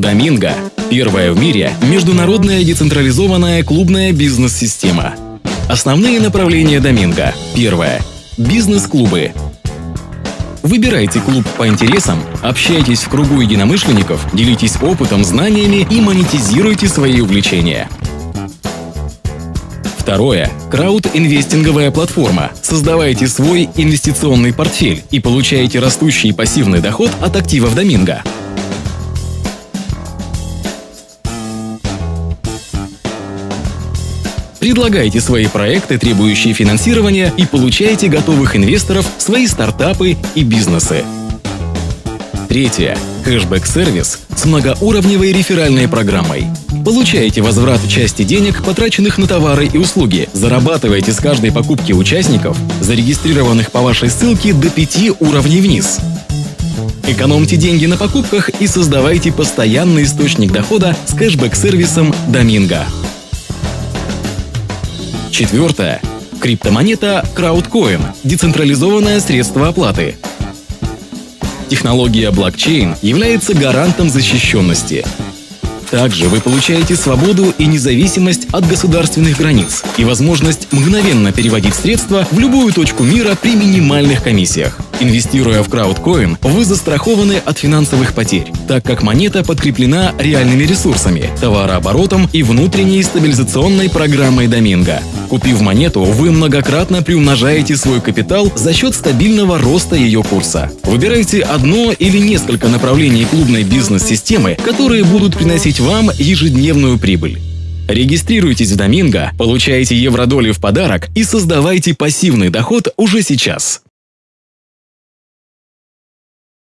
Доминго – первая в мире международная децентрализованная клубная бизнес-система. Основные направления Доминго. Первое. Бизнес-клубы. Выбирайте клуб по интересам, общайтесь в кругу единомышленников, делитесь опытом, знаниями и монетизируйте свои увлечения. Второе. Крауд-инвестинговая платформа. Создавайте свой инвестиционный портфель и получаете растущий пассивный доход от активов Доминго. Предлагайте свои проекты, требующие финансирования, и получайте готовых инвесторов свои стартапы и бизнесы. Третье. Кэшбэк-сервис с многоуровневой реферальной программой. Получаете возврат части денег, потраченных на товары и услуги. Зарабатываете с каждой покупки участников, зарегистрированных по вашей ссылке, до 5 уровней вниз. Экономьте деньги на покупках и создавайте постоянный источник дохода с кэшбэк-сервисом Доминго. Четвертое. Криптомонета Crowdcoin – децентрализованное средство оплаты. Технология блокчейн является гарантом защищенности. Также вы получаете свободу и независимость от государственных границ и возможность мгновенно переводить средства в любую точку мира при минимальных комиссиях. Инвестируя в краудкоин, вы застрахованы от финансовых потерь, так как монета подкреплена реальными ресурсами, товарооборотом и внутренней стабилизационной программой Доминго. Купив монету, вы многократно приумножаете свой капитал за счет стабильного роста ее курса. Выбирайте одно или несколько направлений клубной бизнес-системы, которые будут приносить вам ежедневную прибыль. Регистрируйтесь в Доминго, получайте евродоли в подарок и создавайте пассивный доход уже сейчас.